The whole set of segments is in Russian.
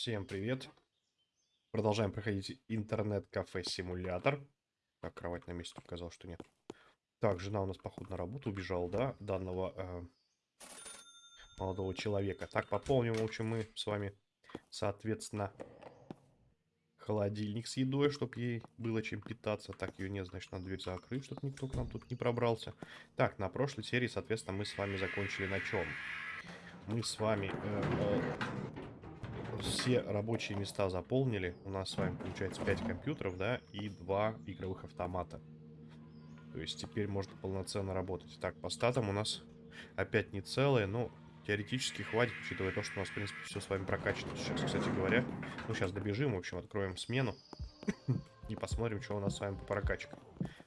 Всем привет. Продолжаем проходить интернет-кафе-симулятор. Так, кровать на месте показал, что нет. Так, жена у нас, походу, на работу убежала, да, данного э, молодого человека. Так, пополним, в общем, мы с вами, соответственно, холодильник с едой, чтобы ей было чем питаться. Так, ее нет, значит, надо дверь закрыть, чтобы никто к нам тут не пробрался. Так, на прошлой серии, соответственно, мы с вами закончили на чем? Мы с вами... Э, э, все рабочие места заполнили. У нас с вами получается 5 компьютеров, да, и 2 игровых автомата. То есть теперь можно полноценно работать. Так, по статам у нас опять не целые, но теоретически хватит, учитывая то, что у нас, в принципе, все с вами прокачано сейчас, кстати говоря. Ну, сейчас добежим, в общем, откроем смену и посмотрим, что у нас с вами по прокачкам.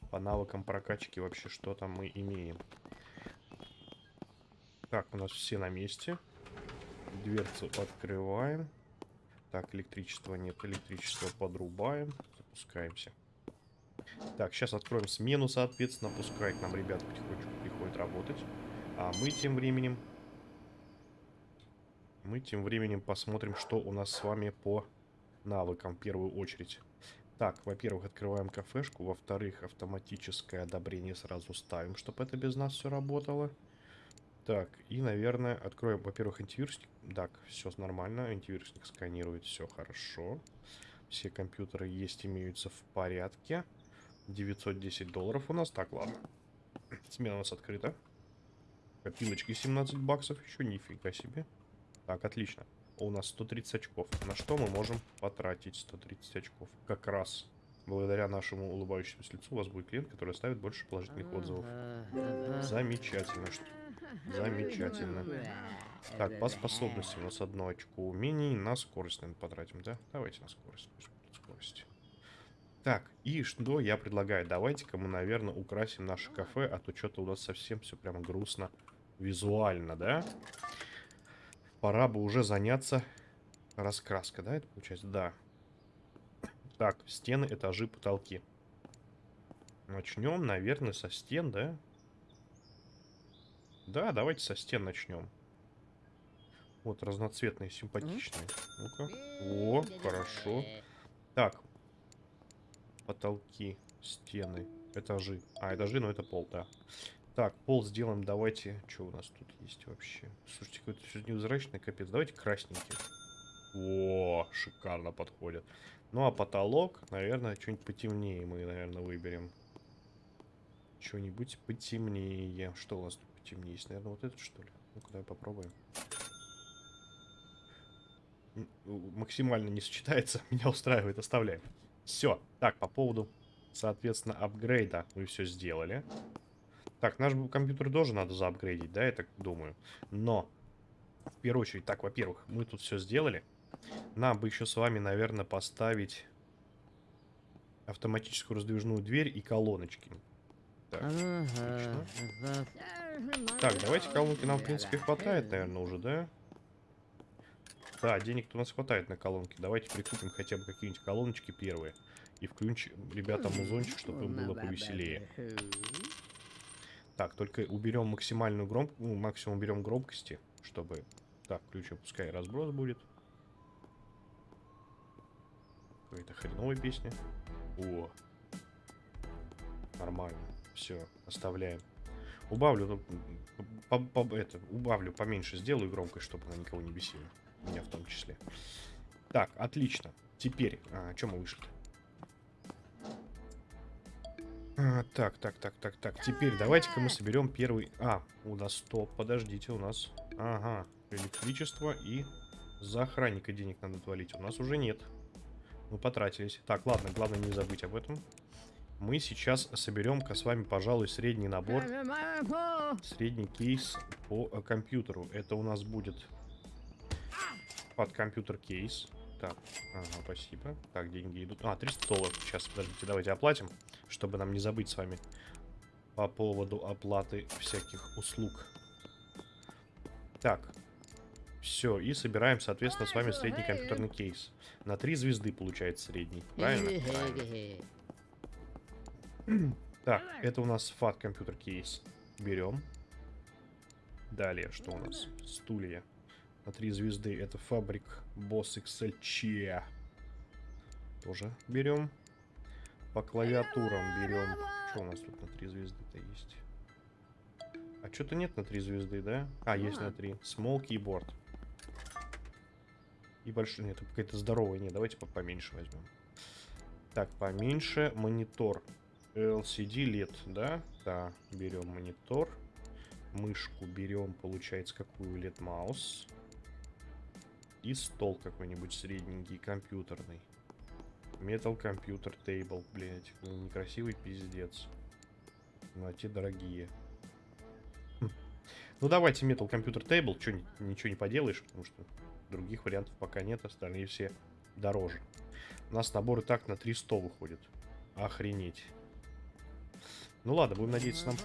По навыкам прокачки вообще, что там мы имеем. Так, у нас все на месте. Дверцу открываем. Так, электричества нет, электричество подрубаем. Запускаемся. Так, сейчас откроем смену, соответственно. Пускай к нам ребята потихонечку приходят работать. А мы тем временем мы тем временем посмотрим, что у нас с вами по навыкам в первую очередь. Так, во-первых, открываем кафешку. Во-вторых, автоматическое одобрение сразу ставим, чтобы это без нас все работало. Так, и, наверное, откроем, во-первых, антивирусник. Так, все нормально. Антивирусник сканирует, все хорошо. Все компьютеры есть, имеются в порядке. 910 долларов у нас. Так, ладно. Смена у нас открыта. Копилочки 17 баксов. Еще нифига себе. Так, отлично. У нас 130 очков. На что мы можем потратить 130 очков? Как раз благодаря нашему улыбающемуся лицу у вас будет клиент, который оставит больше положительных отзывов. Замечательно. Что... Замечательно. Так, по способности у нас одно очко умений. На скорость, наверное, потратим, да? Давайте на скорость. Скорость. Так, и что я предлагаю? Давайте-ка мы, наверное, украсим наше кафе, а то что-то у нас совсем все прямо грустно визуально, да? пора бы уже заняться раскраской, да, это получается? Да. Так, стены, этажи, потолки. Начнем, наверное, со стен, да? Да, давайте со стен начнем. Вот, разноцветные, симпатичные. Ну-ка. О, хорошо. Так. Потолки, стены, этажи. А, этажи, ну это пол, да. Так, пол сделаем, давайте. Что у нас тут есть вообще? Слушайте, какой-то все невзрачный капец. Давайте красненький. О, шикарно подходит. Ну, а потолок, наверное, что-нибудь потемнее мы, наверное, выберем. Что-нибудь потемнее. Что у нас тут потемнее есть? Наверное, вот этот, что ли? Ну-ка, давай попробуем. Максимально не сочетается. Меня устраивает. Оставляем. Все. Так, по поводу, соответственно, апгрейда мы все сделали. Так, наш компьютер тоже надо заапгрейдить, да, я так думаю. Но, в первую очередь, так, во-первых, мы тут все сделали. Нам бы еще с вами, наверное, поставить автоматическую раздвижную дверь и колоночки. Так, так давайте колонки нам, в принципе, хватает, наверное, уже, да? Да, денег у нас хватает на колонки. Давайте прикупим хотя бы какие-нибудь колоночки первые. И включим ребятам музончик, чтобы им было повеселее. Так, только уберем максимальную громкость, ну, максимум уберем громкости, чтобы... Так, включим, пускай разброс будет. Какая-то хреновая песня. О, нормально. Все, оставляем. Убавлю, ну, по, по, это, убавлю поменьше, сделаю громкость, чтобы она никого не бесила. Меня в том числе. Так, отлично. Теперь, а, что мы вышли? А, так, так, так, так, так. Теперь давайте-ка мы соберем первый... А, у нас стоп, подождите, у нас... Ага, электричество и за охранника денег надо отвалить. У нас уже нет. Мы потратились. Так, ладно, главное не забыть об этом. Мы сейчас соберем-ка с вами, пожалуй, средний набор. Средний кейс по э, компьютеру. Это у нас будет под компьютер кейс. Так, ага, спасибо. Так, деньги идут. А, 300 долларов. Сейчас, подождите, давайте оплатим, чтобы нам не забыть с вами по поводу оплаты всяких услуг. Так, все, и собираем, соответственно, с вами средний компьютерный кейс. На 3 звезды получается средний, правильно? правильно. Так, это у нас фат компьютер кейс. Берем. Далее, что у нас? Стулья. на три звезды. Это фабрик Boss XLC. Тоже берем. По клавиатурам берем. Что у нас тут на три звезды-то есть? А что-то нет на три звезды, да? А, есть на три. Small keyboard. И большой. Нет, какая-то здоровая. Не, давайте по поменьше возьмем. Так, поменьше. Монитор. LCD LED, да? Да, берем монитор. Мышку берем, получается, какую LED маус. И стол какой-нибудь средненький, компьютерный. Metal Computer Table, блядь. Ну, некрасивый пиздец. Ну, а те дорогие. Хм. Ну, давайте Metal Computer Table. Чё, ничего не поделаешь, потому что других вариантов пока нет. Остальные все дороже. У нас набор и так на 300 выходит. Охренеть. Ну ладно, будем надеяться нам...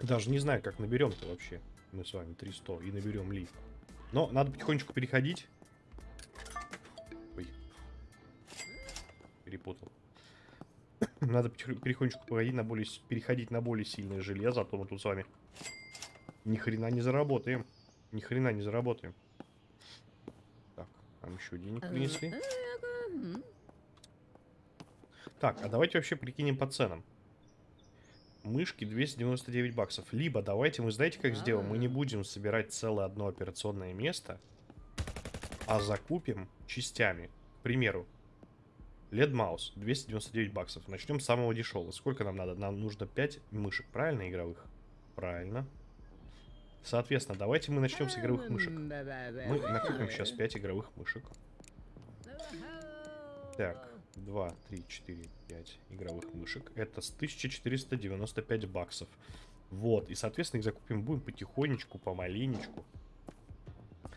Даже не знаю, как наберем-то вообще. Мы с вами 300 и наберем ли. Но надо потихонечку переходить. Ой. Перепутал. Надо потихонечку переходить на более, переходить на более сильное железо, а то мы тут с вами ни хрена не заработаем. Ни хрена не заработаем. Так, нам еще денег принесли. Так, а давайте вообще прикинем по ценам. Мышки 299 баксов. Либо давайте мы, знаете, как сделаем? Мы не будем собирать целое одно операционное место, а закупим частями. К примеру, LED маус 299 баксов. Начнем с самого дешевого. Сколько нам надо? Нам нужно 5 мышек, правильно, игровых? Правильно. Соответственно, давайте мы начнем с игровых мышек. Мы накупим сейчас 5 игровых мышек. Так, 2, 3, 4, 5 игровых мышек. Это с 1495 баксов. Вот, и, соответственно, их закупим будем потихонечку, помаленечку.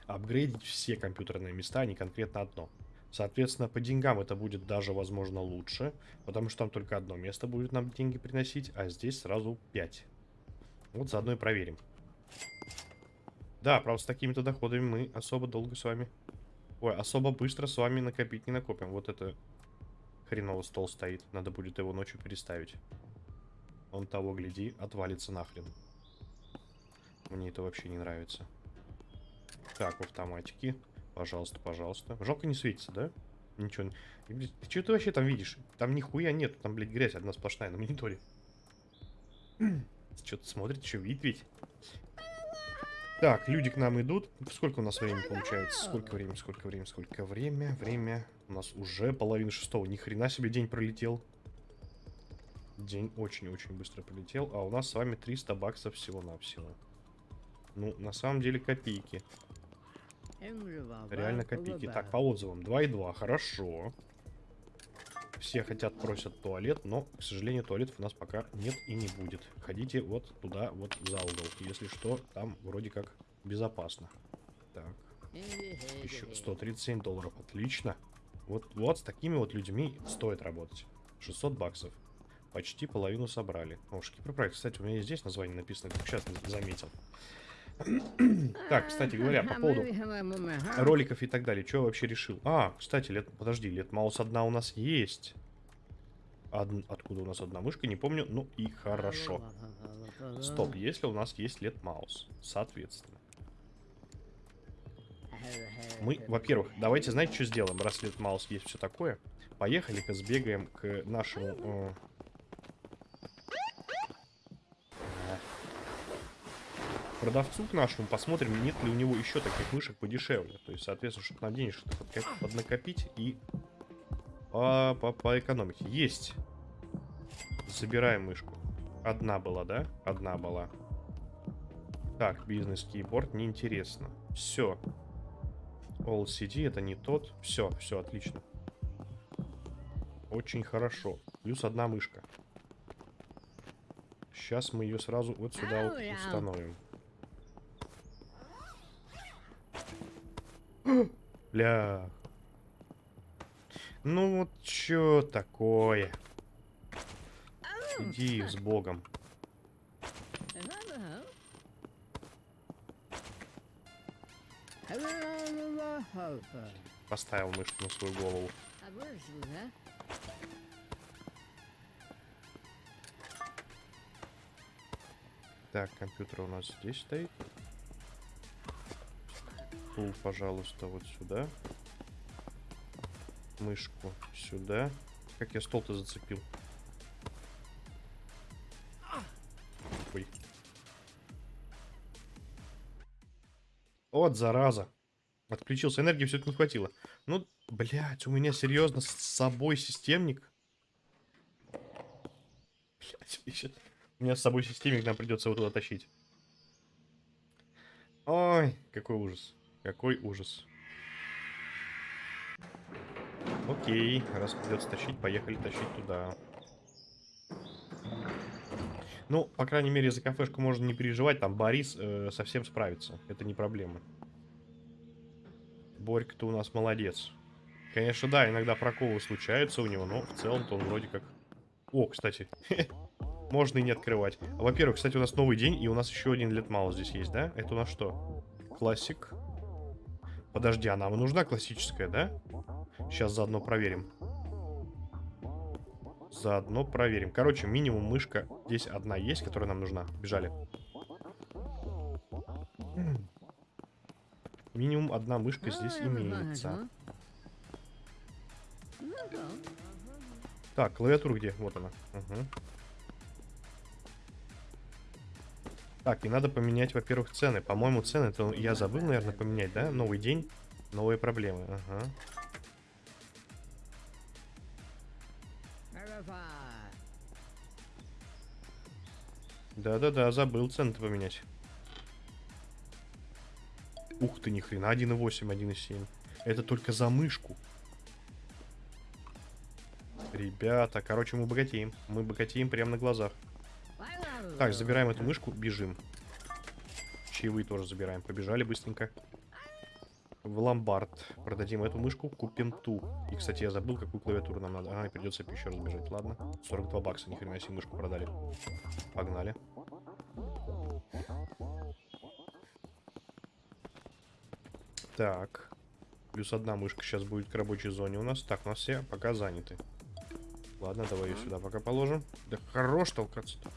Апгрейдить все компьютерные места, а не конкретно одно. Соответственно, по деньгам это будет даже, возможно, лучше, потому что там только одно место будет нам деньги приносить, а здесь сразу 5. Вот заодно и проверим. Да, правда, с такими-то доходами мы особо долго с вами... Ой, особо быстро с вами накопить не накопим. Вот это хреново стол стоит. Надо будет его ночью переставить. Он того, гляди, отвалится нахрен. Мне это вообще не нравится. Так, в автоматике. Пожалуйста, пожалуйста. Жалко не светится, да? Ничего. Ты что ты вообще там видишь? Там нихуя нет. Там, блядь, грязь одна сплошная на мониторе. Что-то смотрит, что видит ведь. Так, люди к нам идут. Сколько у нас времени получается? Сколько времени, сколько времени, сколько время? Время. У нас уже половина шестого. Ни хрена себе день пролетел. День очень-очень быстро пролетел. А у нас с вами 300 баксов всего-навсего. Ну, на самом деле копейки. Реально копейки. Так, по отзывам. 2,2. Хорошо. Все хотят, просят туалет, но, к сожалению, туалетов у нас пока нет и не будет. Ходите вот туда, вот за угол. Если что, там вроде как безопасно. Так. Еще 137 долларов. Отлично. Вот, вот с такими вот людьми стоит работать. 600 баксов. Почти половину собрали. О, Шкипропроект. Кстати, у меня здесь название написано, как сейчас заметил. Так, кстати говоря, по поводу роликов и так далее, что я вообще решил? А, кстати, лет, подожди, лет маус одна у нас есть. Од... Откуда у нас одна мышка, не помню. Ну и хорошо. Стоп, если у нас есть лет маус, соответственно. Мы, во-первых, давайте, знаете, что сделаем, раз лет маус есть все такое. Поехали-ка сбегаем к нашему... Э продавцу к нашему, посмотрим, нет ли у него еще таких мышек подешевле. То есть, соответственно, чтобы нам денежку поднакопить и по -по поэкономить. Есть. Забираем мышку. Одна была, да? Одна была. Так, бизнес-кейборд, неинтересно. Все. All CD это не тот. Все, все, отлично. Очень хорошо. Плюс одна мышка. Сейчас мы ее сразу вот сюда вот установим. Бля. Ну вот чё такое? Иди с богом. Поставил мышку на свою голову. Так, компьютер у нас здесь стоит. Стул, пожалуйста, вот сюда. Мышку сюда. Как я стол-то зацепил? Ой. Вот, зараза. Отключился. Энергии все-таки не хватило. Ну, блядь, у меня серьезно с собой системник. Блядь, у меня с собой системник нам придется его туда тащить. Ой, какой ужас. Какой ужас. Окей, раз придется тащить, поехали тащить туда. Ну, по крайней мере, за кафешку можно не переживать, там Борис э, совсем справится. Это не проблема. Борька-то у нас молодец. Конечно, да, иногда проколы случаются у него, но в целом-то он вроде как... О, кстати, можно и не открывать. Во-первых, кстати, у нас новый день, и у нас еще один лет мало здесь есть, да? Это у нас что? Классик. Подожди, а нам нужна классическая, да? Сейчас заодно проверим. Заодно проверим. Короче, минимум мышка здесь одна есть, которая нам нужна. Бежали. Минимум одна мышка здесь имеется. Так, клавиатура где? Вот она. Угу. Так, и надо поменять, во-первых, цены. По-моему, цены, это я забыл, наверное, поменять, да? Новый день, новые проблемы. Ага. Да-да-да, забыл цены поменять. Ух ты, ни хрена, 1.8, 1.7. Это только за мышку. Ребята, короче, мы богатеем. Мы богатеем прямо на глазах. Так, забираем эту мышку, бежим. Чаевые тоже забираем. Побежали быстренько. В ломбард. Продадим эту мышку, купим ту. И, кстати, я забыл, какую клавиатуру нам надо. Ага, придется еще раз бежать. Ладно. 42 бакса, ни хрена себе мышку продали. Погнали. Так. Плюс одна мышка сейчас будет к рабочей зоне у нас. Так, у нас все пока заняты. Ладно, давай ее сюда пока положим. Да хорош толкаться-то.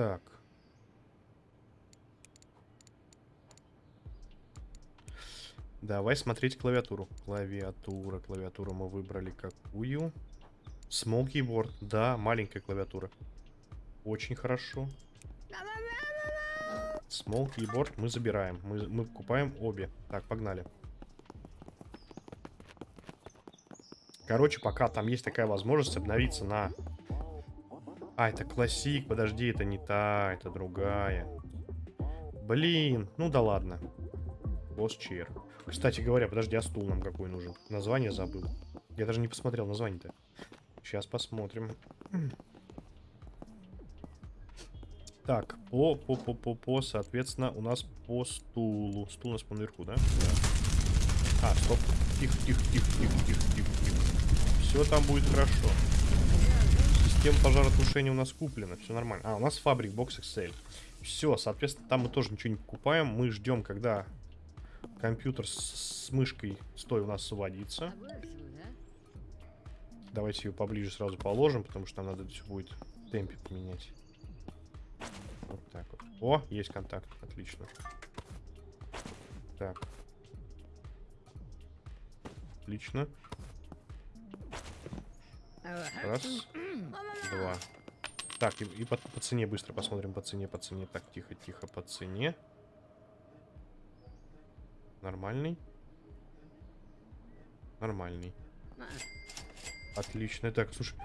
Так. Давай смотреть клавиатуру. Клавиатура, клавиатура мы выбрали какую? Small keyboard. Да, маленькая клавиатура. Очень хорошо. Small keyboard мы забираем. Мы, мы покупаем обе. Так, погнали. Короче, пока там есть такая возможность обновиться на... А, это классик. Подожди, это не та, это другая. Блин, ну да ладно. Босс чер. Кстати говоря, подожди, а стул нам какой нужен? Название забыл. Я даже не посмотрел название-то. Сейчас посмотрим. Так, по, по, по, по, по, соответственно, у нас по стулу. Стул у нас по наверху, да? Да. А, стоп. Тихо, тихо, тихо, тихо, тихо, тихо, тихо. Все там будет хорошо. Система пожаротушения у нас куплена, все нормально. А, у нас фабрик бокс Excel. Все, соответственно, там мы тоже ничего не покупаем. Мы ждем, когда компьютер с, с мышкой стой у нас сводится. Давайте ее поближе сразу положим, потому что нам надо все будет в темпе поменять. Вот так вот. О, есть контакт. Отлично. Так. Отлично. Раз. Два. Так, и, и по, по цене быстро посмотрим. По цене, по цене. Так, тихо, тихо, по цене. Нормальный. Нормальный. Отлично. Так, слушай,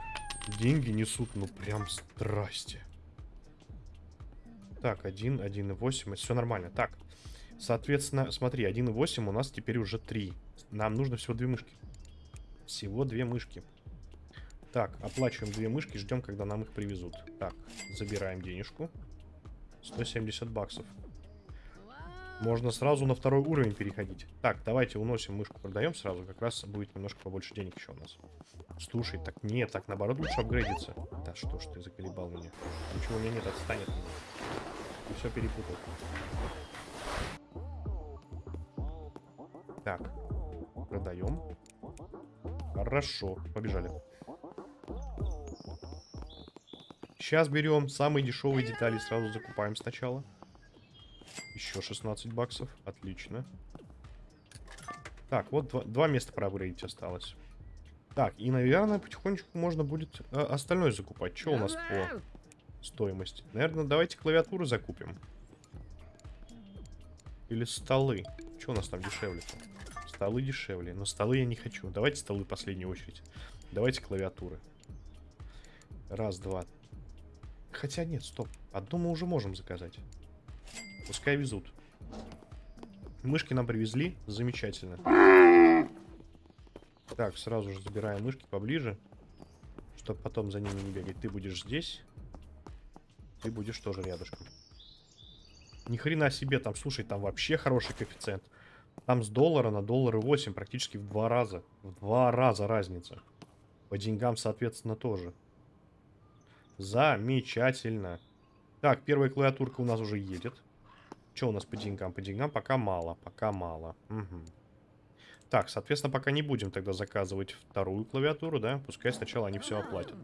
деньги несут, ну прям страсти. Так, 1, 1,8. Все нормально. Так, соответственно, смотри, 1,8 у нас теперь уже 3. Нам нужно всего две мышки. Всего две мышки. Так, оплачиваем две мышки, ждем, когда нам их привезут. Так, забираем денежку. 170 баксов. Можно сразу на второй уровень переходить. Так, давайте уносим мышку, продаем сразу. Как раз будет немножко побольше денег еще у нас. Слушай, так нет, так наоборот лучше апгрейдиться. Да что ж ты заколебал меня. Ничего у меня нет, отстанет. Все перепутал. Так. Продаем. Хорошо. Побежали. Сейчас берем самые дешевые детали, сразу закупаем сначала. Еще 16 баксов. Отлично. Так, вот два, два места проапгрейдить осталось. Так, и, наверное, потихонечку можно будет э, остальное закупать. Что у нас по стоимости? Наверное, давайте клавиатуру закупим. Или столы. Что у нас там дешевле-то? Столы дешевле. Но столы я не хочу. Давайте столы в последнюю очередь. Давайте клавиатуры. Раз, два. Хотя нет, стоп. Одну мы уже можем заказать. Пускай везут. Мышки нам привезли. Замечательно. Так, сразу же забираем мышки поближе. Чтобы потом за ними не бегать. Ты будешь здесь. Ты будешь тоже рядышком. Ни хрена себе, там, слушай, там вообще хороший коэффициент. Там с доллара на доллары 8 практически в два раза. В два раза разница. По деньгам, соответственно, тоже. Замечательно. Так, первая клавиатурка у нас уже едет. Что у нас по деньгам? По деньгам пока мало, пока мало. Угу. Так, соответственно, пока не будем тогда заказывать вторую клавиатуру, да? Пускай сначала они все оплатят.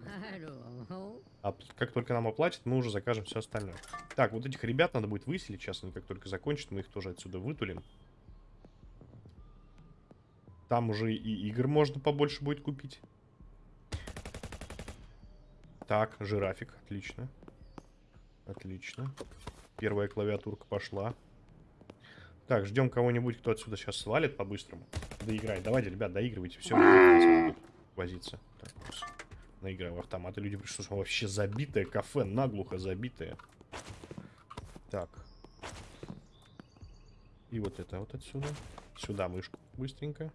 А как только нам оплатят, мы уже закажем все остальное. Так, вот этих ребят надо будет выселить. Сейчас они как только закончат, мы их тоже отсюда вытулим. Там уже и игр можно побольше будет купить. Так, жирафик, отлично. Отлично. Первая клавиатурка пошла. Так, ждем кого-нибудь, кто отсюда сейчас свалит по-быстрому. Доиграй. Давайте, ребят, доигрывайте. Все, возиться. Так, наиграем в автоматы. Люди пришли, что вообще забитое кафе, наглухо забитое. Так. И вот это вот отсюда. Сюда мышку быстренько.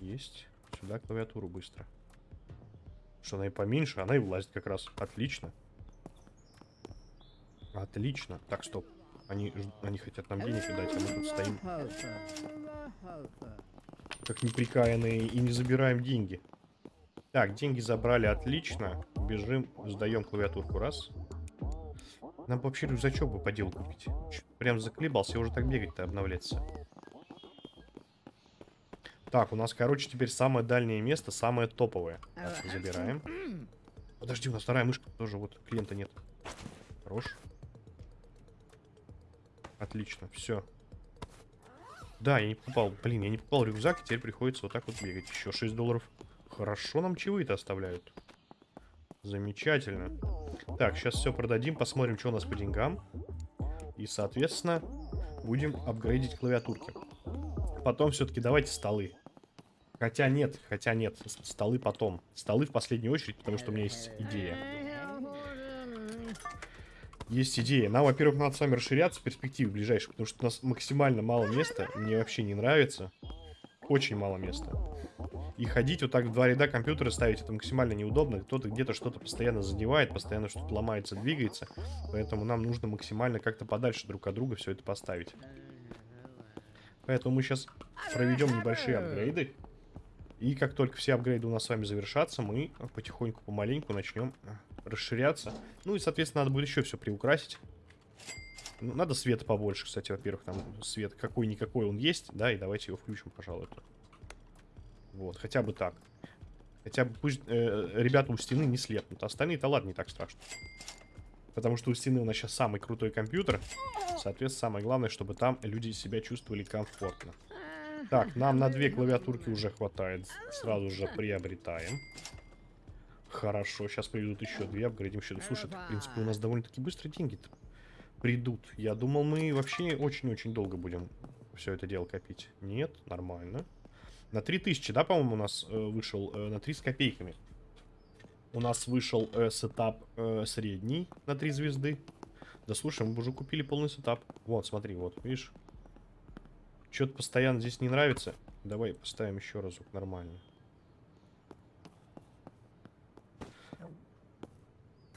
Есть. Сюда клавиатуру быстро. Что она и поменьше, она и влазит как раз. Отлично. Отлично. Так, стоп. Они, они хотят нам денег дать, а мы тут стоим. Как неприкаянные и не забираем деньги. Так, деньги забрали, отлично. Бежим, сдаем клавиатурку, раз. Нам вообще рюкзачок бы по делу купить. Прям заклебался, уже так бегать-то обновляться. Так, у нас, короче, теперь самое дальнее место, самое топовое. Так, забираем. Подожди, у нас вторая мышка тоже, вот, клиента нет. Хорош. Отлично, все. Да, я не покупал, блин, я не покупал рюкзак, и теперь приходится вот так вот бегать. Еще 6 долларов. Хорошо нам чаевые-то оставляют. Замечательно. Так, сейчас все продадим, посмотрим, что у нас по деньгам. И, соответственно, будем апгрейдить клавиатурки. Потом все-таки давайте столы. Хотя нет, хотя нет, столы потом. Столы в последнюю очередь, потому что у меня есть идея. Есть идея. Нам, во-первых, надо с вами расширяться в перспективе ближайшей, потому что у нас максимально мало места. Мне вообще не нравится. Очень мало места. И ходить вот так в два ряда компьютера ставить, это максимально неудобно. Кто-то где-то что-то постоянно задевает, постоянно что-то ломается, двигается. Поэтому нам нужно максимально как-то подальше друг от друга все это поставить. Поэтому мы сейчас проведем небольшие апгрейды. И как только все апгрейды у нас с вами завершатся, мы потихоньку, помаленьку начнем расширяться. Ну и, соответственно, надо будет еще все приукрасить. Ну, надо света побольше, кстати, во-первых, там свет какой-никакой он есть, да, и давайте его включим, пожалуй. Вот, хотя бы так. Хотя бы пусть э, ребята у стены не слепнут. Остальные-то ладно, не так страшно. Потому что у стены у нас сейчас самый крутой компьютер. Соответственно, самое главное, чтобы там люди себя чувствовали комфортно. Так, нам на две клавиатурки уже хватает. Сразу же приобретаем. Хорошо, сейчас придут еще две, апгрейдим еще. Слушай, в принципе, у нас довольно-таки быстро деньги придут. Я думал, мы вообще очень-очень долго будем все это дело копить. Нет, нормально. На 3000, да, по-моему, у нас э, вышел э, на 3 с копейками. У нас вышел э, setup э, средний на 3 звезды. Да слушай, мы уже купили полный setup. Вот, смотри, вот, видишь? Что-то постоянно здесь не нравится. Давай поставим еще разок, нормально.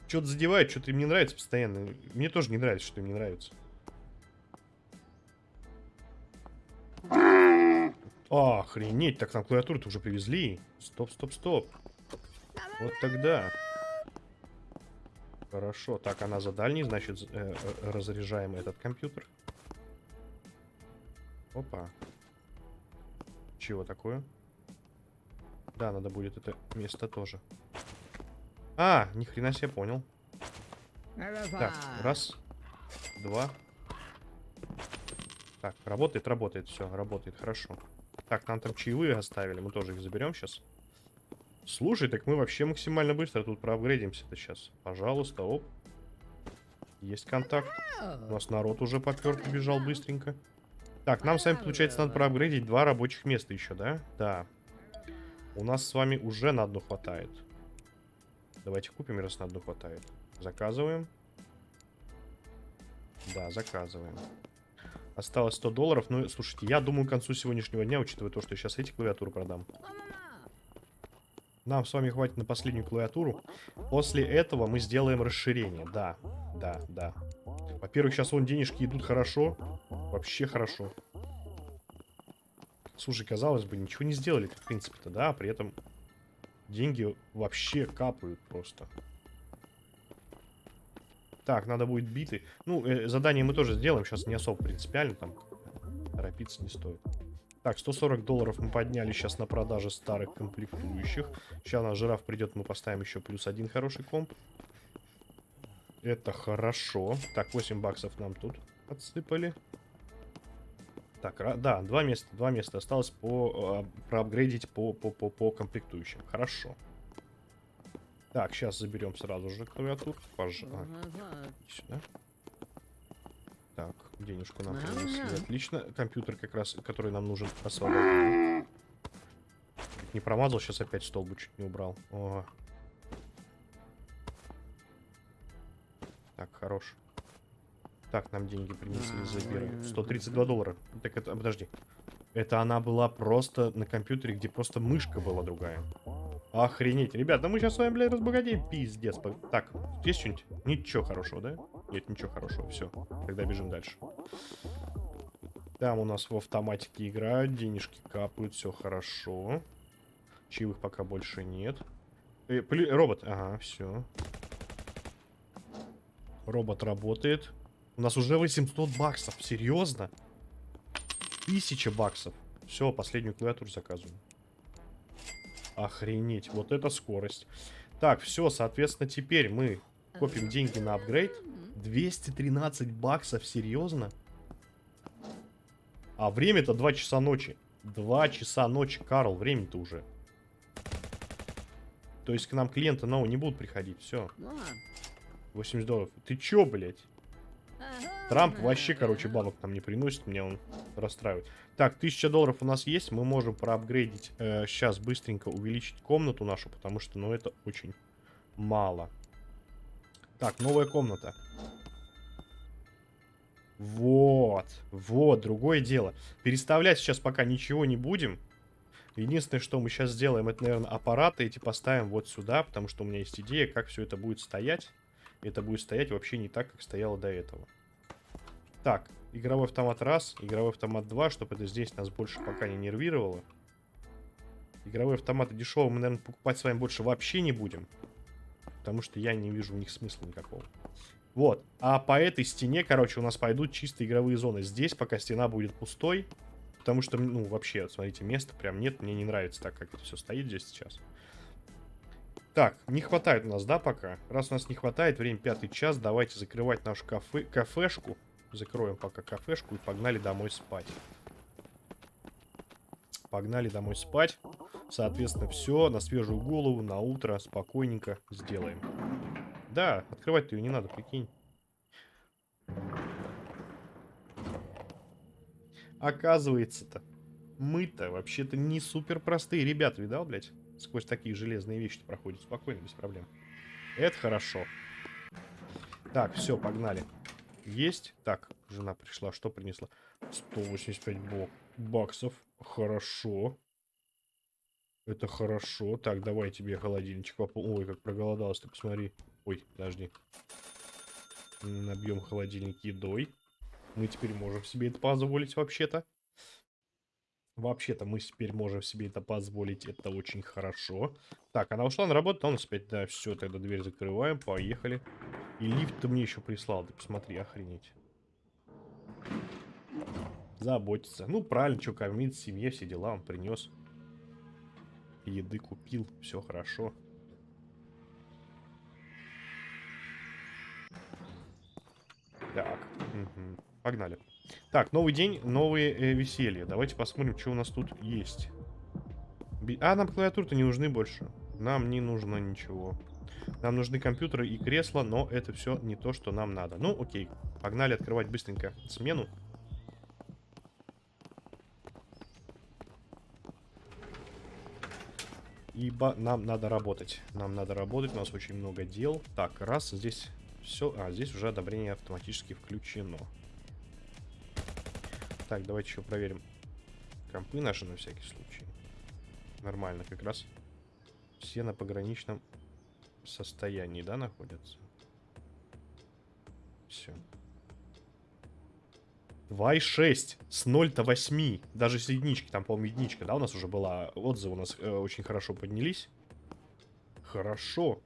Что-то задевает, что-то им не нравится постоянно. Мне тоже не нравится, что им не нравится. Охренеть, так нам клавиатуру-то уже привезли. Стоп, стоп, стоп. Вот тогда. Хорошо, так, она за дальний, значит, э, э, разряжаем этот компьютер. Опа. Чего такое? Да, надо будет это место тоже. А, ни хрена себе понял. Так, раз, два. Так, работает, работает, все, работает, хорошо. Так, нам там чаевые оставили, мы тоже их заберем сейчас. Слушай, так мы вообще максимально быстро тут проапгрейдимся-то сейчас. Пожалуйста, оп. Есть контакт. У нас народ уже попер, побежал быстренько. Так, нам с вами, получается, надо проапгрейдить два рабочих места еще, да? Да. У нас с вами уже на одно хватает. Давайте купим, раз на одно хватает. Заказываем. Да, заказываем. Осталось 100 долларов. Ну, слушайте, я думаю, к концу сегодняшнего дня, учитывая то, что я сейчас эти клавиатуры продам. Нам с вами хватит на последнюю клавиатуру. После этого мы сделаем расширение. Да, да, да. Во-первых, сейчас вон денежки идут хорошо. Вообще хорошо. Слушай, казалось бы, ничего не сделали, в принципе-то, да, а при этом деньги вообще капают просто. Так, надо будет биты. Ну, э, задание мы тоже сделаем, сейчас не особо принципиально, там торопиться не стоит. Так, 140 долларов мы подняли сейчас на продаже старых комплектующих. Сейчас на жираф придет, мы поставим еще плюс один хороший комп. Это хорошо. Так, 8 баксов нам тут отсыпали. Так, да, два места, два места осталось по э, проапгрейдить по, по, по, по комплектующим. Хорошо. Так, сейчас заберем сразу же клавиатуру. Пожалуйста. Сюда. Так, денежку нам принесли. Отлично. Компьютер как раз, который нам нужен, освободили. Не промазал, сейчас опять столбу чуть не убрал. О. Так, хорош. Так, нам деньги принесли, забираем. 132 доллара. Так это, подожди. Это она была просто на компьютере, где просто мышка была другая. Охренеть. Ребята, мы сейчас с вами, блядь, разбогатеем. Пиздец. Так, есть что-нибудь? Ничего хорошего, да? Нет, ничего хорошего. Все, тогда бежим дальше. Там у нас в автоматике играют, денежки капают, все хорошо. Чаевых пока больше нет. Э, пли... Робот, ага, все. Робот работает. У нас уже 800 баксов, серьезно? 1000 баксов. Все, последнюю клавиатуру заказываем. Охренеть, вот это скорость. Так, все, соответственно, теперь мы копим деньги на апгрейд. 213 баксов, серьезно? А время-то 2 часа ночи. 2 часа ночи, Карл, время-то уже. То есть к нам клиенты нового не будут приходить, все. 80 долларов. Ты чё, блядь? Трамп вообще, короче, бабок нам не приносит, меня он расстраивает. Так, 1000 долларов у нас есть, мы можем проапгрейдить, э, сейчас быстренько увеличить комнату нашу, потому что, ну, это очень мало. Так, новая комната. Вот, вот, другое дело. Переставлять сейчас пока ничего не будем. Единственное, что мы сейчас сделаем, это, наверное, аппараты эти поставим вот сюда, потому что у меня есть идея, как все это будет стоять. Это будет стоять вообще не так, как стояло до этого. Так, игровой автомат раз, игровой автомат два, чтобы это здесь нас больше пока не нервировало. Игровые автоматы дешевые мы, наверное, покупать с вами больше вообще не будем. Потому что я не вижу у них смысла никакого. Вот. А по этой стене, короче, у нас пойдут чистые игровые зоны. Здесь пока стена будет пустой. Потому что, ну, вообще, смотрите, места прям нет. Мне не нравится так, как это все стоит здесь сейчас. Так, не хватает у нас, да, пока? Раз у нас не хватает, время пятый час, давайте закрывать нашу кафе, кафешку. Закроем пока кафешку и погнали домой спать. Погнали домой спать. Соответственно, все на свежую голову, на утро, спокойненько сделаем. Да, открывать-то ее не надо, прикинь. Оказывается-то, мы-то вообще-то не супер простые ребята, видал, блядь? Сквозь такие железные вещи проходят спокойно, без проблем. Это хорошо. Так, все, погнали. Есть. Так, жена пришла. Что принесла? 185 бок баксов. Хорошо. Это хорошо. Так, давай тебе холодильничек попол... Ой, как проголодался, ты посмотри. Ой, подожди. Набьем холодильник едой. Мы теперь можем себе это позволить вообще-то. Вообще-то мы теперь можем себе это позволить. Это очень хорошо. Так, она ушла на работу, а у нас опять, да, все, тогда дверь закрываем, поехали. И лифт ты мне еще прислал, ты посмотри, охренеть заботиться. Ну, правильно, что кормить, семье, все дела он принес. Еды купил, все хорошо. Так, угу. погнали. Так, новый день, новые э, веселья. Давайте посмотрим, что у нас тут есть. А, нам клавиатуры-то не нужны больше. Нам не нужно ничего. Нам нужны компьютеры и кресла, но это все не то, что нам надо. Ну, окей. Погнали открывать быстренько смену. Ибо нам надо работать. Нам надо работать, у нас очень много дел. Так, раз, здесь все... А, здесь уже одобрение автоматически включено. Так, давайте еще проверим компы наши на всякий случай. Нормально, как раз все на пограничном состоянии, да, находятся? Все. 2,6 с 0 до 8. Даже с единички, там, по-моему, единичка, да, у нас уже была. Отзывы у нас э, очень хорошо поднялись. Хорошо.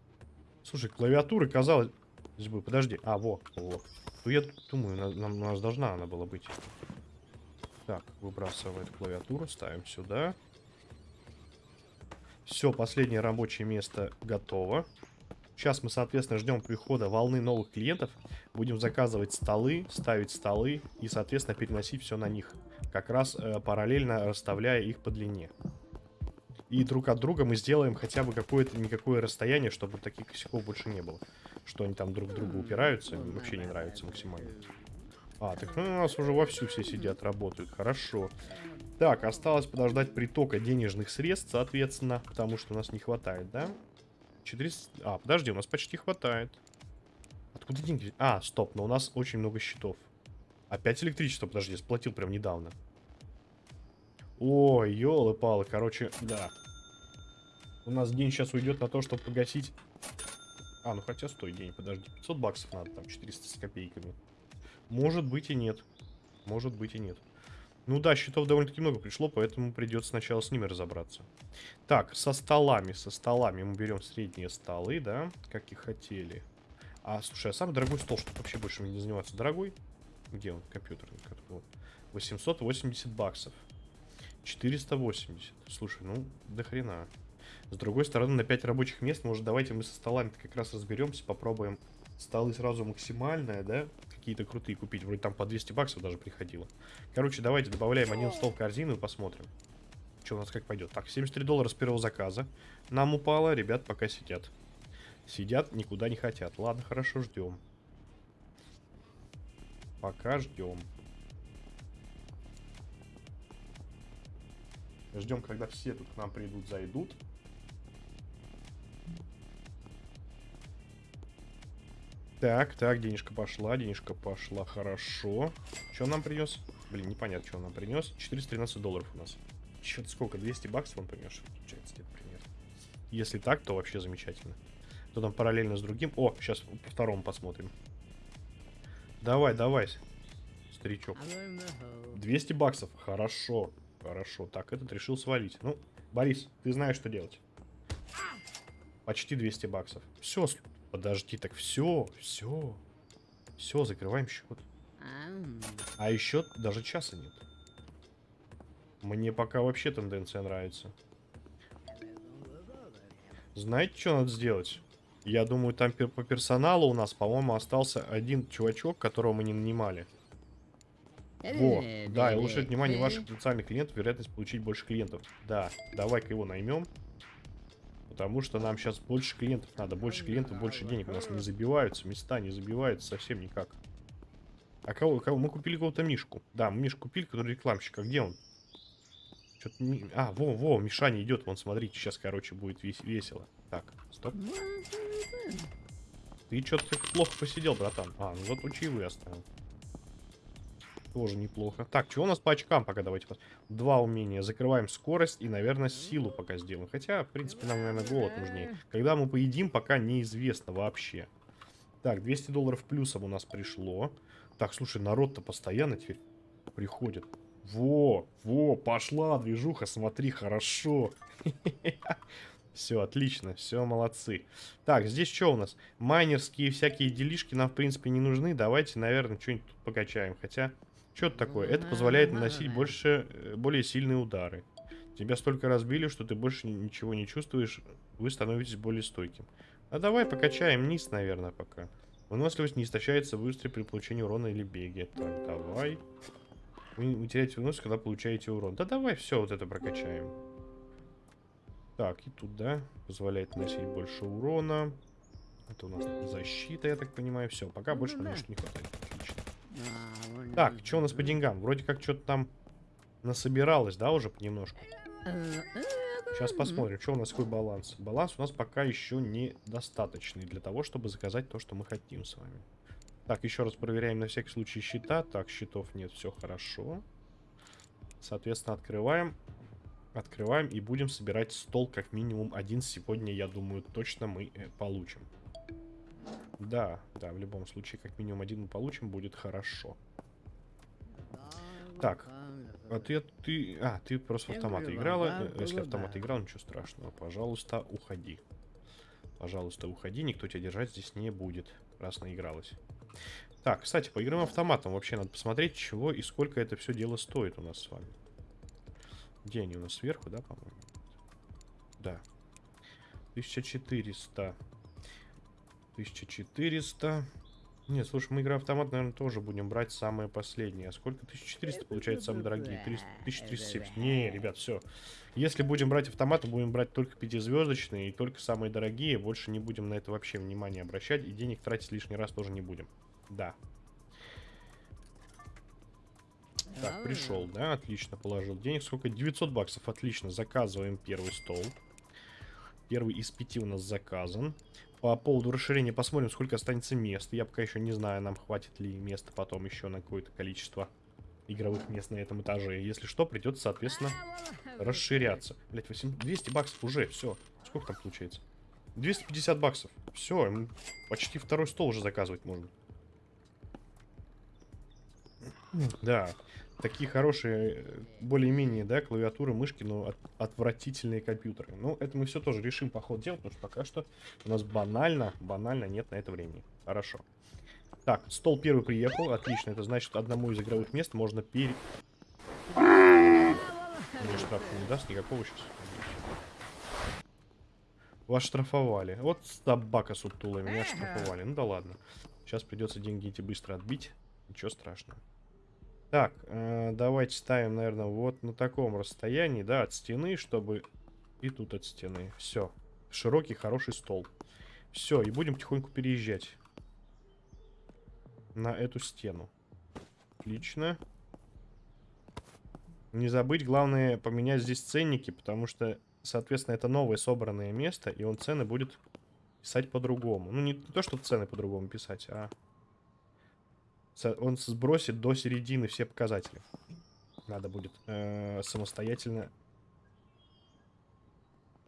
Слушай, клавиатура, казалось бы, подожди. А, во, во. Ну, я думаю, на- нам, у нас должна она была быть. Так, выбрасываем клавиатуру, ставим сюда. Все, последнее рабочее место готово. Сейчас мы, соответственно, ждем прихода волны новых клиентов. Будем заказывать столы, ставить столы и, соответственно, переносить все на них. Как раз э, параллельно расставляя их по длине. И друг от друга мы сделаем хотя бы какое-то никакое расстояние, чтобы таких косяков больше не было. Что они там друг к другу упираются, вообще не нравится максимально. А, так ну, у нас уже вовсю все сидят, работают. Хорошо. Так, осталось подождать притока денежных средств, соответственно, потому что у нас не хватает, да? 400... А, подожди, у нас почти хватает. Откуда деньги? А, стоп, но у нас очень много счетов. Опять электричество, подожди, я сплатил прям недавно. Ой, елы-палы, короче, да. У нас день сейчас уйдет на то, чтобы погасить... А, ну хотя стой, день, подожди. 500 баксов надо, там 400 с копейками. Может быть и нет. Может быть и нет. Ну да, счетов довольно-таки много пришло, поэтому придется сначала с ними разобраться. Так, со столами, со столами мы берем средние столы, да, как и хотели. А, слушай, а самый дорогой стол, чтобы вообще больше не заниматься, дорогой? Где он, компьютерный? Вот. 880 баксов. 480. Слушай, ну, до хрена. С другой стороны, на 5 рабочих мест, может, давайте мы со столами как раз разберемся, попробуем столы сразу максимальные, да, какие-то крутые купить. Вроде там по 200 баксов даже приходило. Короче, давайте добавляем один стол в корзину и посмотрим. Что у нас как пойдет. Так, 73 доллара с первого заказа. Нам упало, ребят пока сидят. Сидят, никуда не хотят. Ладно, хорошо, ждем. Пока ждем. Ждем, когда все тут к нам придут, зайдут. Так, так, денежка пошла, денежка пошла, хорошо. Что он нам принес? Блин, непонятно, что он нам принес. 413 долларов у нас. Что-то сколько, 200 баксов он принес, получается, где-то примерно. Если так, то вообще замечательно. То там параллельно с другим. О, сейчас по второму посмотрим. Давай, давай, старичок. 200 баксов, хорошо, хорошо. Так, этот решил свалить. Ну, Борис, ты знаешь, что делать. Почти 200 баксов. Все, подожди, так все, все. Все, закрываем счет. А еще даже часа нет. Мне пока вообще тенденция нравится. Знаете, что надо сделать? Я думаю, там по персоналу у нас, по-моему, остался один чувачок, которого мы не нанимали. Во, да, и улучшить внимание ваших потенциальных клиентов, вероятность получить больше клиентов. Да, давай-ка его наймем. Потому что нам сейчас больше клиентов надо. Больше клиентов, больше денег. У нас не забиваются, места не забиваются совсем никак. А кого, кого? Мы купили какого-то Мишку. Да, мы Мишку купили, который рекламщик. А где он? Что-то не... А, во, во, Мишаня идет. Вон, смотрите, сейчас, короче, будет вес- весело. Так, стоп. Ты что-то плохо посидел, братан. А, ну вот чаевые оставил. Тоже неплохо. Так, что у нас по очкам пока давайте Два умения. Закрываем скорость и, наверное, силу пока сделаем. Хотя, в принципе, нам, наверное, голод нужнее. Когда мы поедим, пока неизвестно вообще. Так, 200 долларов плюсом у нас пришло. Так, слушай, народ-то постоянно теперь приходит. Во, во, пошла движуха, смотри, хорошо. Все, отлично, все, молодцы. Так, здесь что у нас? Майнерские всякие делишки нам, в принципе, не нужны. Давайте, наверное, что-нибудь тут покачаем. Хотя, что это такое? Это позволяет наносить больше, э, более сильные удары. Тебя столько разбили, что ты больше ничего не чувствуешь. Вы становитесь более стойким. А давай покачаем низ, наверное, пока. Выносливость не истощается быстро при получении урона или беге. Так, давай. Вы, вы теряете выносливость, когда получаете урон. Да давай все вот это прокачаем. Так, и тут, да, позволяет наносить больше урона. Это у нас защита, я так понимаю. Все, пока больше нам ничего не хватает. Отлично. Так, что у нас по деньгам? Вроде как что-то там насобиралось, да, уже понемножку. Сейчас посмотрим, что у нас какой баланс. Баланс у нас пока еще недостаточный для того, чтобы заказать то, что мы хотим с вами. Так, еще раз проверяем на всякий случай счета. Так, счетов нет, все хорошо. Соответственно, открываем. Открываем и будем собирать стол как минимум один сегодня, я думаю, точно мы э, получим. Да, да, в любом случае, как минимум один мы получим, будет хорошо. Так, а ты, ты, а, ты просто в автоматы играла. Э, если автомат играл, ничего страшного. Пожалуйста, уходи. Пожалуйста, уходи, никто тебя держать здесь не будет, раз наигралась. Так, кстати, по играм автоматом вообще надо посмотреть, чего и сколько это все дело стоит у нас с вами. Где они у нас сверху, да, по-моему? Да. 1400. 1400. Нет, слушай, мы игра автомат, наверное, тоже будем брать самые последние. А сколько? 1400 получается самые дорогие. 300, 1370. Не, ребят, все. Если будем брать автоматы, будем брать только пятизвездочные и только самые дорогие. Больше не будем на это вообще внимание обращать. И денег тратить лишний раз тоже не будем. Да. Так, пришел, да? Отлично, положил денег. Сколько? 900 баксов. Отлично, заказываем первый стол. Первый из пяти у нас заказан. По поводу расширения посмотрим, сколько останется мест. Я пока еще не знаю, нам хватит ли места потом еще на какое-то количество игровых мест на этом этаже. Если что, придется, соответственно, расширяться. Блять, 8... 200 баксов уже, все. Сколько там получается? 250 баксов. Все, почти второй стол уже заказывать можно. Да, такие хорошие, более-менее, да, клавиатуры, мышки, но от, отвратительные компьютеры. Ну, это мы все тоже решим по ходу дела, потому что пока что у нас банально, банально нет на это времени. Хорошо. Так, стол первый приехал, отлично, это значит, одному из игровых мест можно пере... Мне штраф не даст никакого сейчас. Вас штрафовали. Вот собака сутулая, меня штрафовали. Ну да ладно. Сейчас придется деньги эти быстро отбить. Ничего страшного. Так, э, давайте ставим, наверное, вот на таком расстоянии, да, от стены, чтобы... И тут от стены. Все. Широкий, хороший стол. Все, и будем потихоньку переезжать. На эту стену. Отлично. Не забыть, главное, поменять здесь ценники, потому что, соответственно, это новое собранное место, и он цены будет писать по-другому. Ну, не то, что цены по-другому писать, а он сбросит до середины все показатели. Надо будет э, самостоятельно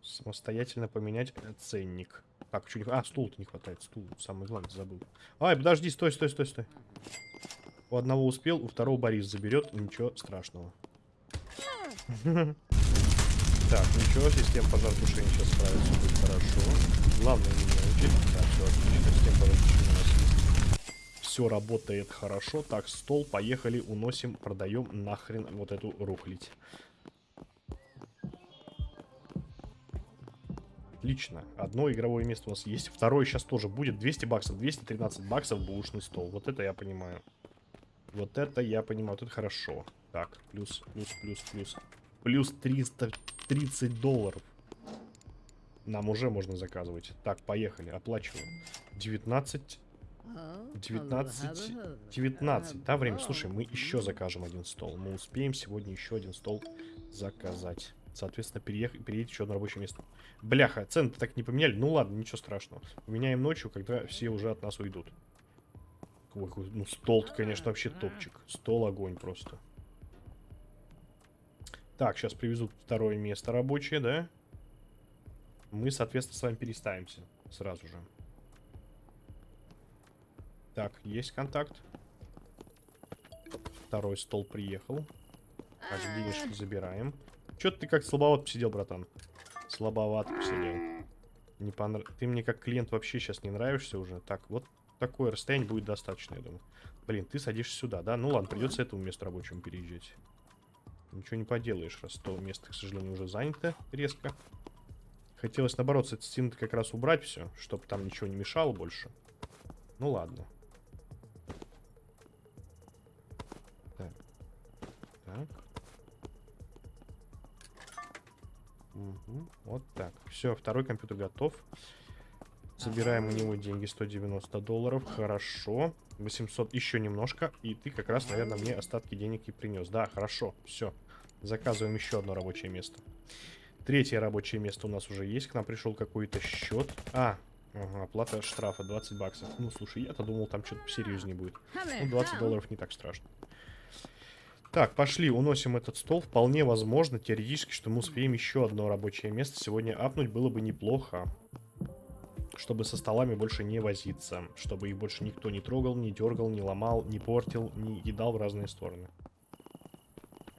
самостоятельно поменять ценник. Так, не... А, стул-то не хватает. Стул, самый главный, забыл. Ай, подожди, стой, стой, стой, стой. У одного успел, у второго Борис заберет. Ничего страшного. Так, ничего, система пожаротушения сейчас справится, будет хорошо. Главное не нервничать. Так, все отлично, система пожаротушения у нас все работает хорошо. Так, стол, поехали, уносим, продаем нахрен вот эту рухлить. Отлично. Одно игровое место у нас есть. Второе сейчас тоже будет. 200 баксов. 213 баксов бушный стол. Вот это я понимаю. Вот это я понимаю. Вот это хорошо. Так, плюс, плюс, плюс, плюс. Плюс 330 долларов. Нам уже можно заказывать. Так, поехали. Оплачиваем. 19 19, 19, да, время? Слушай, мы еще закажем один стол. Мы успеем сегодня еще один стол заказать. Соответственно, переехать, переедет еще на рабочее место. Бляха, цены так не поменяли. Ну ладно, ничего страшного. Поменяем ночью, когда все уже от нас уйдут. Ой, ну стол конечно, вообще топчик. Стол огонь просто. Так, сейчас привезут второе место рабочее, да? Мы, соответственно, с вами переставимся сразу же. Так, есть контакт. Второй стол приехал. Так, денежки забираем. Чё ты как слабоват посидел, братан? Слабоват посидел. Не понрав... Ты мне как клиент вообще сейчас не нравишься уже. Так, вот такое расстояние будет достаточно, я думаю. Блин, ты садишься сюда, да? Ну ладно, придется этому месту рабочему переезжать. Ничего не поделаешь, раз то место, к сожалению, уже занято резко. Хотелось, наоборот, с этой стены как раз убрать все, чтобы там ничего не мешало больше. Ну ладно. Так. Угу. Вот так. Все, второй компьютер готов. Забираем у него деньги 190 долларов. Хорошо. 800 еще немножко. И ты как раз, наверное, мне остатки денег и принес. Да, хорошо. Все. Заказываем еще одно рабочее место. Третье рабочее место у нас уже есть. К нам пришел какой-то счет. А, ага, оплата штрафа 20 баксов. Ну, слушай, я-то думал, там что-то посерьезнее будет. Ну, 20 долларов не так страшно. Так, пошли, уносим этот стол. Вполне возможно, теоретически, что мы успеем еще одно рабочее место сегодня апнуть. Было бы неплохо чтобы со столами больше не возиться, чтобы их больше никто не трогал, не дергал, не ломал, не портил, не едал в разные стороны.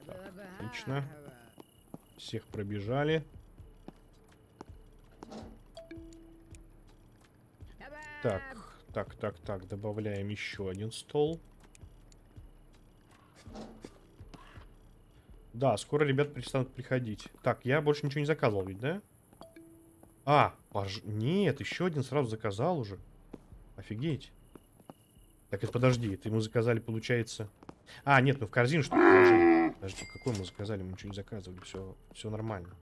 Так, отлично. Всех пробежали. Так, так, так, так, добавляем еще один стол. Да, скоро ребят перестанут приходить. Так, я больше ничего не заказывал ведь, да? А, пож... нет, еще один сразу заказал уже. Офигеть. Так, это подожди, это мы заказали, получается... А, нет, мы в корзину что-то положили. Подожди, какой мы заказали? Мы ничего не заказывали, все, все нормально.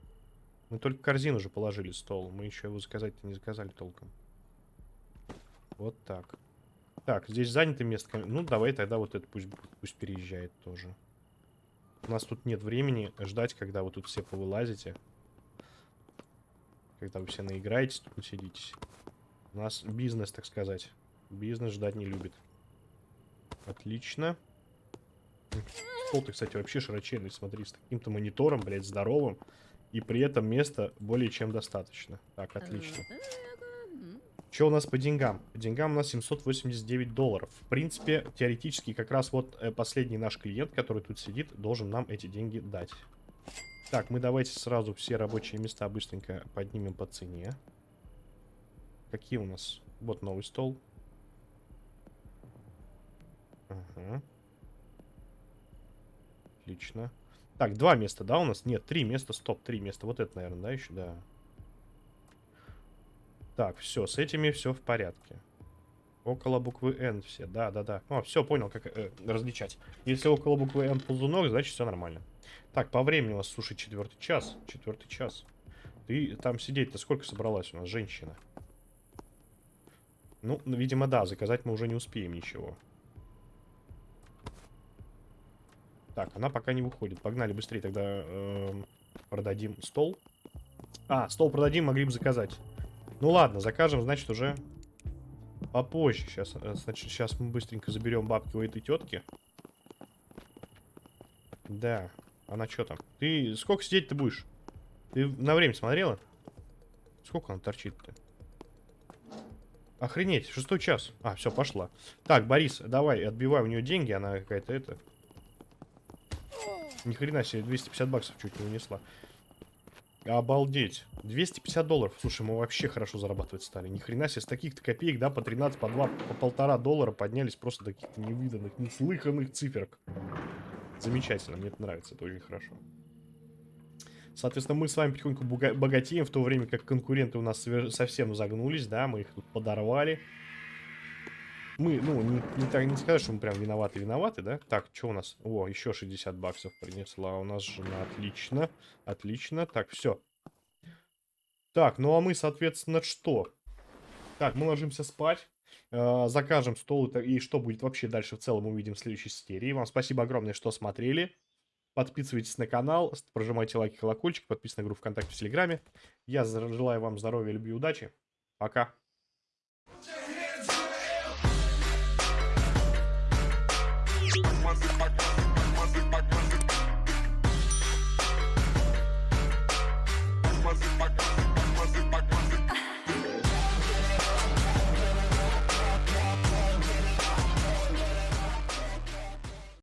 Мы только корзину уже положили стол. Мы еще его заказать-то не заказали толком. Вот так. Так, здесь занято место. Ну, давай тогда вот это пусть, пусть переезжает тоже. У нас тут нет времени ждать, когда вы тут все повылазите. Когда вы все наиграетесь, тут сидитесь. У нас бизнес, так сказать. Бизнес ждать не любит. Отлично. Стол-то, кстати, вообще широченный, смотри, с таким-то монитором, блядь, здоровым. И при этом места более чем достаточно. Так, отлично. Что у нас по деньгам? По деньгам у нас 789 долларов. В принципе, теоретически, как раз вот э, последний наш клиент, который тут сидит, должен нам эти деньги дать. Так, мы давайте сразу все рабочие места быстренько поднимем по цене. Какие у нас? Вот новый стол. Ага. Отлично. Так, два места, да, у нас? Нет, три места, стоп, три места. Вот это, наверное, да, еще, да. Так, все, с этими все в порядке. Около буквы N все, да, да, да. О, все, понял, как э, различать. Если около буквы N ползунок, значит все нормально. Так, по времени у нас, слушай, четвертый час. Четвертый час. Ты там сидеть-то сколько собралась у нас, женщина? Ну, видимо, да, заказать мы уже не успеем ничего. Так, она пока не выходит. Погнали быстрее, тогда э, продадим стол. А, стол продадим, могли бы заказать. Ну ладно, закажем, значит, уже попозже. Сейчас, э, значит, сейчас мы быстренько заберем бабки у этой тетки. Да. Она что там? Ты сколько сидеть ты будешь? Ты на время смотрела? Сколько она торчит-то? Охренеть, шестой час. А, все, пошла. Так, Борис, давай, отбивай у нее деньги, она какая-то это... Ни хрена себе, 250 баксов чуть не унесла. Обалдеть. 250 долларов. Слушай, мы вообще хорошо зарабатывать стали. Ни хрена себе, с таких-то копеек, да, по 13, по 2, по полтора доллара поднялись просто до каких-то невиданных, неслыханных циферок. Замечательно, мне это нравится, это очень хорошо. Соответственно, мы с вами потихоньку богатеем, в то время как конкуренты у нас совсем загнулись, да, мы их тут подорвали. Мы, ну, не, не, так, не сказать, что мы прям виноваты-виноваты, да? Так, что у нас? О, еще 60 баксов принесла у нас жена. Отлично, отлично. Так, все. Так, ну а мы, соответственно, что? Так, мы ложимся спать. Э, закажем стол и что будет вообще дальше в целом увидим в следующей серии. Вам спасибо огромное, что смотрели. Подписывайтесь на канал, прожимайте лайки, колокольчик, подписывайтесь на группу ВКонтакте, в Телеграме. Я желаю вам здоровья, любви удачи. Пока. my, my, my